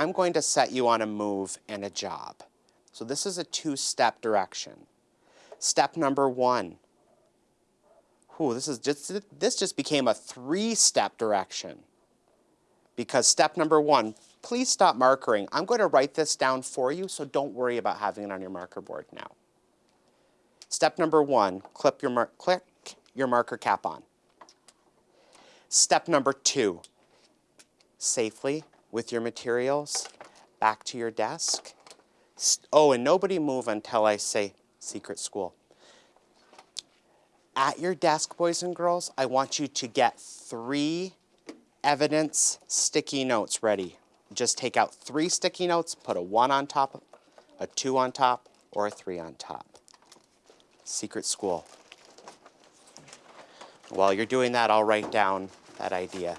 I'm going to set you on a move and a job. So this is a two-step direction. Step number one. Ooh, this is just this just became a three-step direction. Because step number one, please stop markering. I'm going to write this down for you, so don't worry about having it on your marker board now. Step number one, clip your click your marker cap on. Step number two, safely with your materials back to your desk. Oh, and nobody move until I say secret school. At your desk, boys and girls, I want you to get three evidence sticky notes ready. Just take out three sticky notes, put a one on top, a two on top, or a three on top. Secret school. While you're doing that, I'll write down that idea.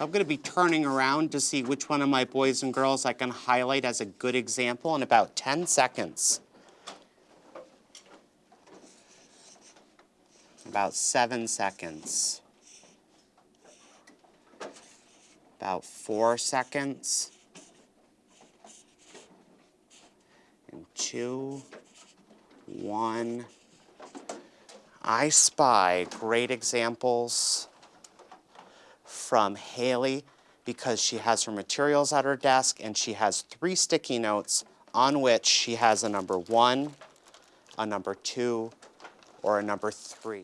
So I'm going to be turning around to see which one of my boys and girls I can highlight as a good example in about 10 seconds. About seven seconds. About four seconds. And two, one. I spy great examples from Haley because she has her materials at her desk and she has three sticky notes on which she has a number one, a number two, or a number three.